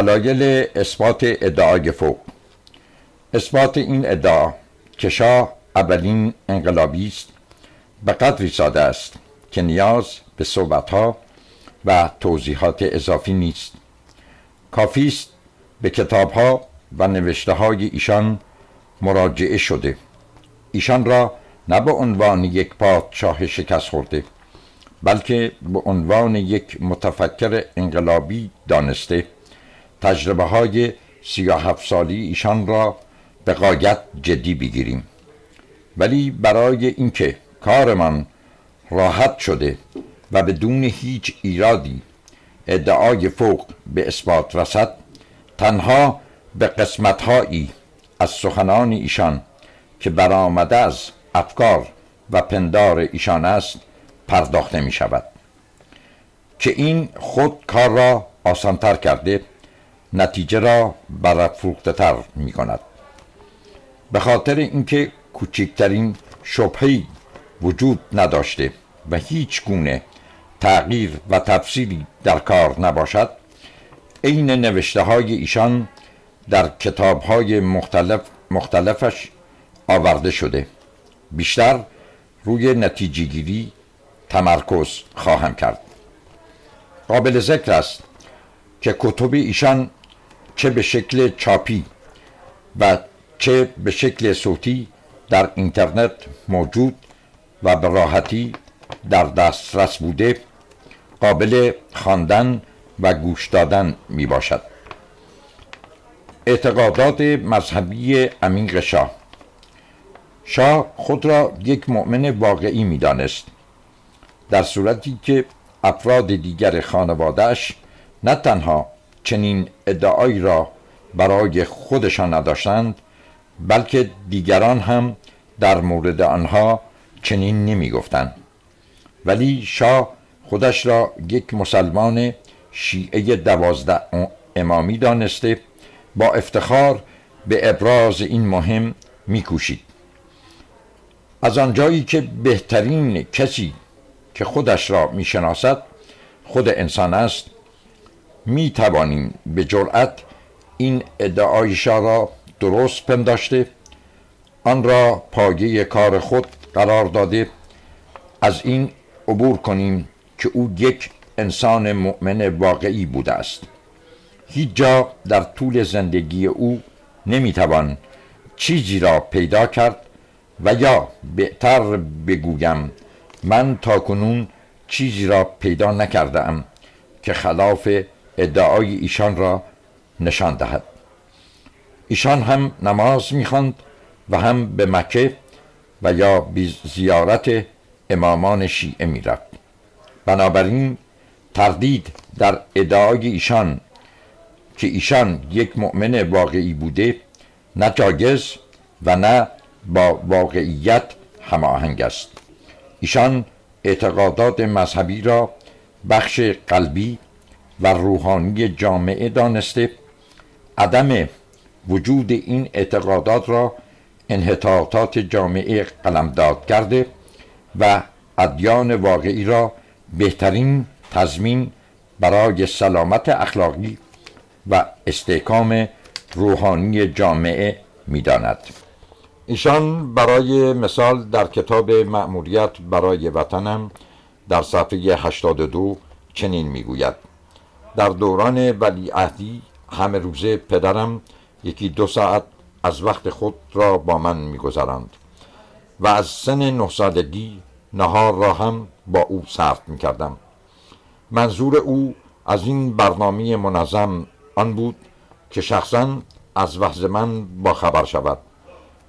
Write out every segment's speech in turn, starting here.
دلایل اثبات ادعای فوق. اثبات این ادعا که شاه اولین انقلابی است به قدری ساده است که نیاز به صحبتها و توضیحات اضافی نیست. کافی است به کتابها و نوشته های ایشان مراجعه شده. ایشان را نه به عنوان یک پادشاه شکست خورده بلکه به عنوان یک متفکر انقلابی دانسته. تجربه های سی هفت سالی ایشان را به قایت جدی بگیریم. ولی برای اینکه کارمان راحت شده و بدون هیچ ایرادی ادعای فوق به اثبات رسد تنها به قسمتهایی از سخنان ایشان که برآمده از افکار و پندار ایشان است پرداخته می شود که این خود کار را آسانتر کرده نتیجه را برافروخته تر می کند به خاطر اینکه کوچکترین شبهی وجود نداشته و هیچ گونه تغییر و تفصیلی در کار نباشد عین نوشته های ایشان در کتاب های مختلف مختلفش آورده شده. بیشتر روی نتیجه گیری تمرکز خواهم کرد. قابل ذکر است که کتب ایشان چه به شکل چاپی و چه به شکل صوتی در اینترنت موجود و به راحتی در دسترس بوده قابل خواندن و گوش دادن می باشد. اعتقادات مذهبی عمیق شاه. شاه خود را یک مؤمن واقعی می دانست در صورتی که افراد دیگر خانوادهش نه تنها چنین ادعایی را برای خودشان نداشتند بلکه دیگران هم در مورد آنها چنین نمی گفتند ولی شاه خودش را یک مسلمان شیعه دوازده امامی دانسته با افتخار به ابراز این مهم میکوشید. از آنجایی که بهترین کسی که خودش را می‌شناسد خود انسان است. می توانیم به جرأت این ادعایشا را درست پنداشته آن را پایه کار خود قرار داده. از این عبور کنیم که او یک انسان مؤمن واقعی بوده است. هیچ جا در طول زندگی او نمی‌توان چیزی را پیدا کرد و یا بهتر بگویم من تاکنون چیزی را پیدا نکرده ام که خلاف ادعای ایشان را نشان دهد. ایشان هم نماز می‌خواند و هم به مکه و یا به زیارت امامان شیعه می‌رفت. بنابراین تردید در ادعای ایشان که ایشان یک مؤمن واقعی بوده نه جاگز و نه با واقعیت هماهنگ است. ایشان اعتقادات مذهبی را بخش قلبی و روحانی جامعه دانسته عدم وجود این اعتقادات را انحطاطات جامعه قلمداد کرده و ادیان واقعی را بهترین تضمین برای سلامت اخلاقی و استحکام روحانی جامعه می‌داند. ایشان برای مثال در کتاب مأموریت برای وطنم در صفحه 82 چنین می‌گوید. در دوران ولیعهدی همه روزه پدرم یکی دو ساعت از وقت خود را با من میگذراند و از سن نه سالگی نهار را هم با او صرف می‌کردم. منظور او از این برنامه منظم آن بود که شخصا از وحز من با خبر شود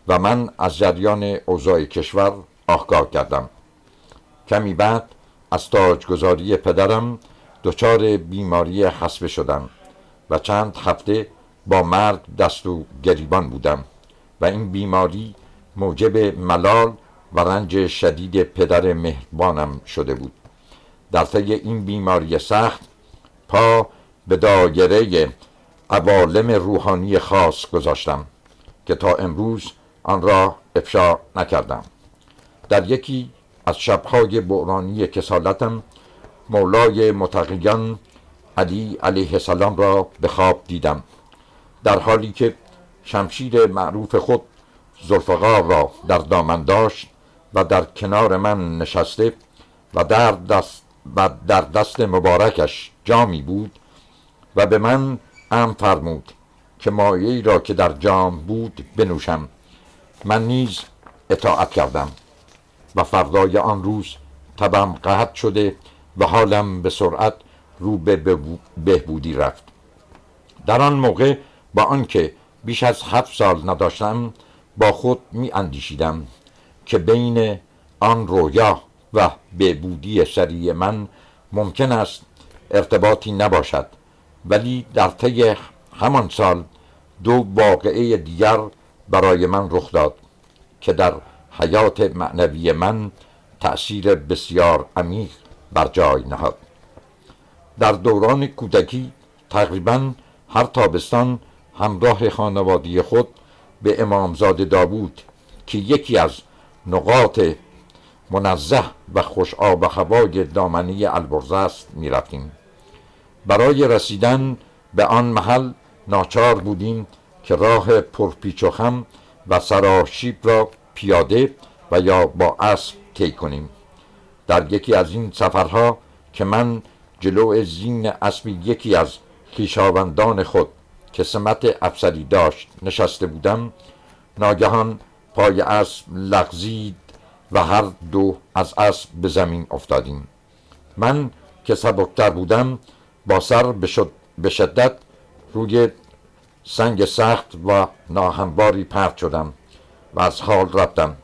و من از جریان اوضاع کشور آگاه کردم کمی بعد از تاجگذاری پدرم دچار بیماری حسبه شدم و چند هفته با مرگ دست و گریبان بودم و این بیماری موجب ملال و رنج شدید پدر مهربانم شده بود. در طی این بیماری سخت پا به دایره عوالم روحانی خاص گذاشتم که تا امروز آن را افشا نکردم. در یکی از شبهای بحرانی کسالتم مولای متقیان علی علیه السلام را به خواب دیدم در حالی که شمشیر معروف خود زلفقار را در دامن داشت و در کنار من نشسته و در دست, و در دست مبارکش جامی بود و به من ام فرمود که مایه را که در جام بود بنوشم. من نیز اطاعت کردم و فردای آن روز تبم قهد شده و حالم به سرعت رو به بهبودی رفت. در آن موقع با آنکه بیش از هفت سال نداشتم با خود می اندیشیدم که بین آن رویا و بهبودی سریع من ممکن است ارتباطی نباشد. ولی در طی همان سال دو واقعه دیگر برای من رخ داد که در حیات معنوی من تأثیر بسیار عمیق بر جای نهاد در دوران کودکی تقریبا هر تابستان همراه خانوادی خود به امامزاده داوود که یکی از نقاط منزه و خوش آب و هوای دامنی البرز است می رفتیم. برای رسیدن به آن محل ناچار بودیم که راه پرپیچ و خم و سراشیب را پیاده و یا با اسب طی کنیم در یکی از این سفرها که من جلو زین اسب یکی از خیشاوندان خود که سمت افسری داشت نشسته بودم ناگهان پای اسب لغزید و هر دو از اسب به زمین افتادیم. من که سبکتر بودم با سر به شدت روی سنگ سخت و ناهمواری پرت شدم و از حال رفتم.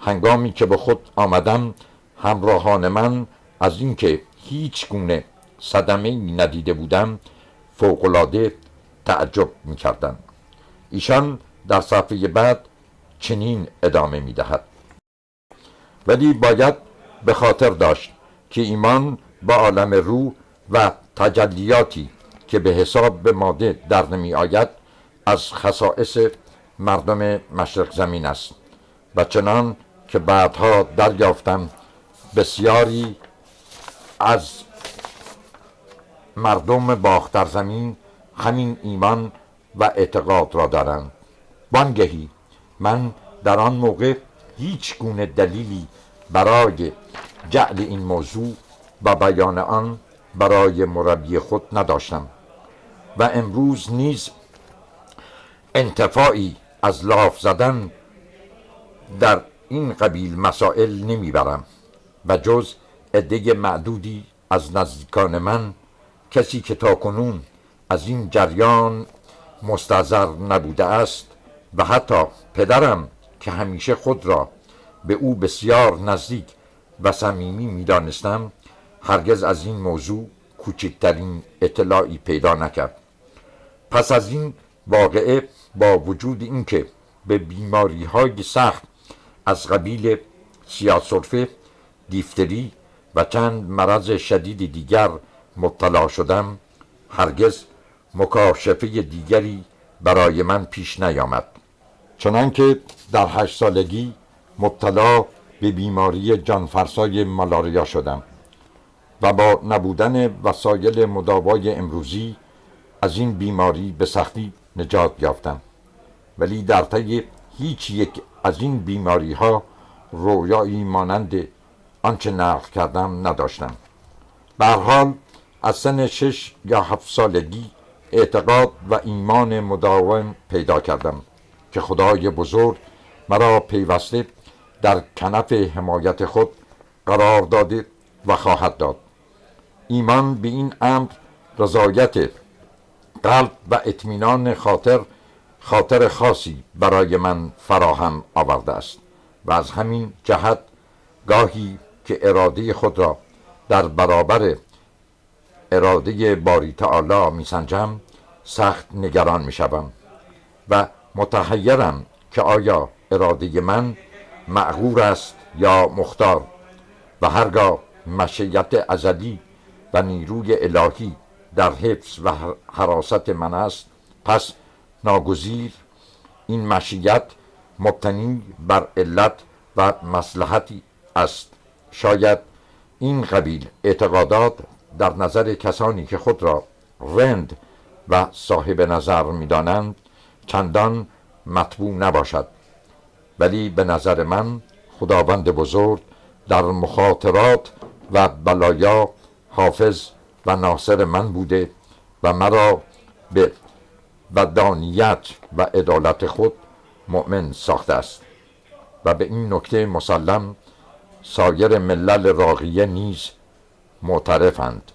هنگامی که به خود آمدم همراهان من از اینکه هیچ گونه صدمه ندیده بودم فوقالعاده تعجب می‌کردن ایشان در صفحه بعد چنین ادامه می‌دهد. ولی باید به خاطر داشت که ایمان با عالم روح و تجلیاتی که به حساب به ماده در نمی آید از خصائص مردم مشرق زمین است. و چنان که بعدها دریافتم بسیاری از مردم باختر زمین همین ایمان و اعتقاد را دارند. بانگهی من در آن موقع هیچ گونه دلیلی برای جعل این موضوع و بیان آن برای مربی خود نداشتم و امروز نیز انتفاعی از لاف زدن در این قبیل مسائل نمی‌برم. و جز عده معدودی از نزدیکان من کسی که تا کنون از این جریان مستظر نبوده است و حتی پدرم که همیشه خود را به او بسیار نزدیک و صمیمی می‌دانستم هرگز از این موضوع کوچکترین اطلاعی پیدا نکرد. پس از این واقعه با وجود اینکه به بیماری های سخت از قبیل سیاسرفه دیفتری و چند مرض شدید دیگر مبتلا شدم هرگز مکاشفه دیگری برای من پیش نیامد. چنانکه در هشت سالگی مبتلا به بیماری جانفرسای مالاریا شدم و با نبودن وسایل مداوای امروزی از این بیماری به سختی نجات یافتم. ولی در طی هیچ یک از این بیماری ها رویایی مانند آنچه نقل کردم نداشتم. به حال از سن شش یا هفت سالگی اعتقاد و ایمان مداوم پیدا کردم که خدای بزرگ مرا پیوسته در کنف حمایت خود قرار داده و خواهد داد. ایمان به این امر رضایت قلب و اطمینان خاطر خاطر خاصی برای من فراهم آورده است و از همین جهت گاهی که اراده خود را در برابر اراده باری تعالی میسنجم سخت نگران می‌شوم و متحیرم که آیا اراده من معقور است یا مختار و هرگاه مشیت ازلی و نیروی الهی در حفظ و حراست من است پس ناگزیر این مشیت مبتنی بر علت و مسلحتی است. شاید این قبیل اعتقادات در نظر کسانی که خود را رند و صاحب نظر می‌دانند چندان مطبوع نباشد. ولی به نظر من خداوند بزرگ در مخاطرات و بلایا حافظ و ناصر من بوده و مرا به ودانیت و عدالت خود مؤمن ساخته است و به این نکته مسلم سایر ملل راقیه نیز معترفند.